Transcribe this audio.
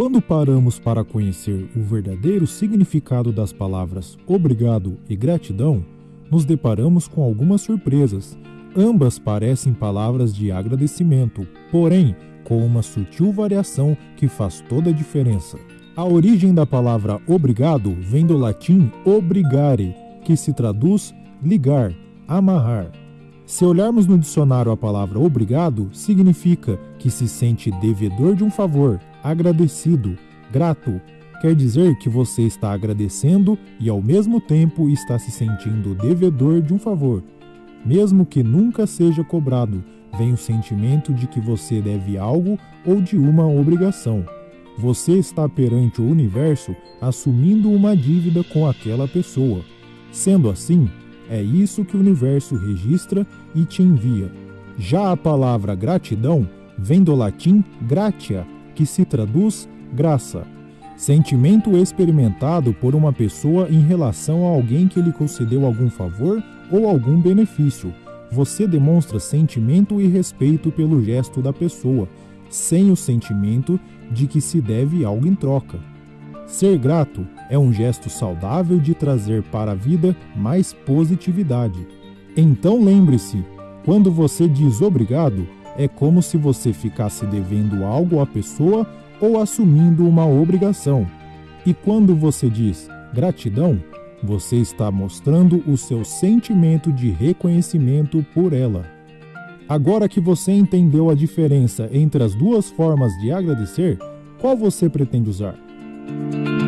Quando paramos para conhecer o verdadeiro significado das palavras obrigado e gratidão, nos deparamos com algumas surpresas. Ambas parecem palavras de agradecimento, porém com uma sutil variação que faz toda a diferença. A origem da palavra obrigado vem do latim obrigare, que se traduz ligar, amarrar. Se olharmos no dicionário a palavra obrigado, significa que se sente devedor de um favor, agradecido, grato. Quer dizer que você está agradecendo e ao mesmo tempo está se sentindo devedor de um favor. Mesmo que nunca seja cobrado, vem o sentimento de que você deve algo ou de uma obrigação. Você está perante o universo assumindo uma dívida com aquela pessoa. Sendo assim, é isso que o universo registra e te envia. Já a palavra gratidão vem do latim gratia, que se traduz graça. Sentimento experimentado por uma pessoa em relação a alguém que lhe concedeu algum favor ou algum benefício. Você demonstra sentimento e respeito pelo gesto da pessoa, sem o sentimento de que se deve algo em troca. Ser grato é um gesto saudável de trazer para a vida mais positividade. Então lembre-se: quando você diz obrigado, é como se você ficasse devendo algo à pessoa ou assumindo uma obrigação. E quando você diz gratidão, você está mostrando o seu sentimento de reconhecimento por ela. Agora que você entendeu a diferença entre as duas formas de agradecer, qual você pretende usar? Thank you.